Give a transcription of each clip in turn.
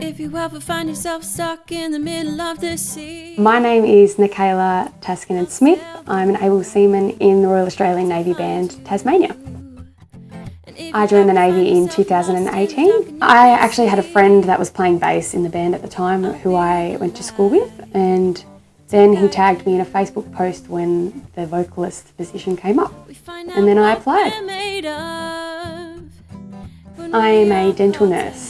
If you ever find yourself stuck in the middle of the sea. My name is Nikayla Taskinen Smith. I'm an able seaman in the Royal Australian Navy Band Tasmania. I joined the Navy in 2018. I actually had a friend that was playing bass in the band at the time who I went to school with and then he tagged me in a Facebook post when the vocalist position came up and then I applied. I am a dental nurse.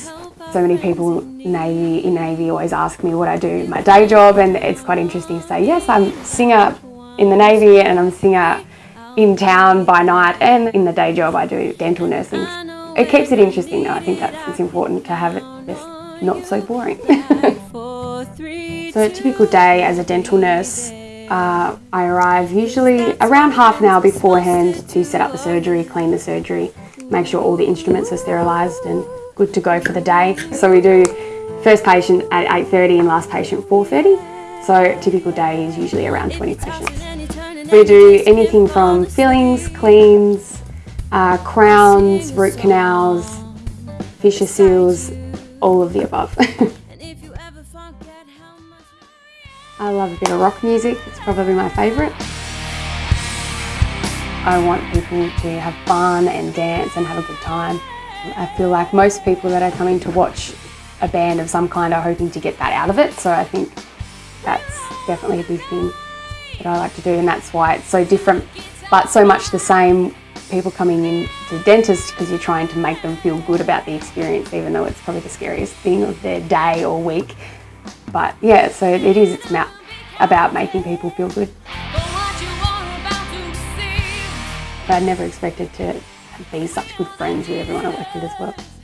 So many people Navy, in Navy always ask me what I do, my day job, and it's quite interesting to say, yes, I'm singer in the Navy and I'm singer in town by night and in the day job I do dental nursing. It keeps it interesting though, I think that's it's important to have it just not so boring. so a typical day as a dental nurse, uh, I arrive usually around half an hour beforehand to set up the surgery, clean the surgery, make sure all the instruments are sterilised and good to go for the day. So we do first patient at 8.30 and last patient 4.30. So typical day is usually around 20 patients. We do anything from fillings, cleans, uh, crowns, root canals, fissure seals, all of the above. I love a bit of rock music, it's probably my favourite. I want people to have fun and dance and have a good time. I feel like most people that are coming to watch a band of some kind are hoping to get that out of it, so I think that's definitely a big thing that I like to do and that's why it's so different but so much the same people coming in to the dentist because you're trying to make them feel good about the experience even though it's probably the scariest thing of their day or week. But yeah so it is it's about making people feel good. But I never expected to be such good friends with everyone I work with as well.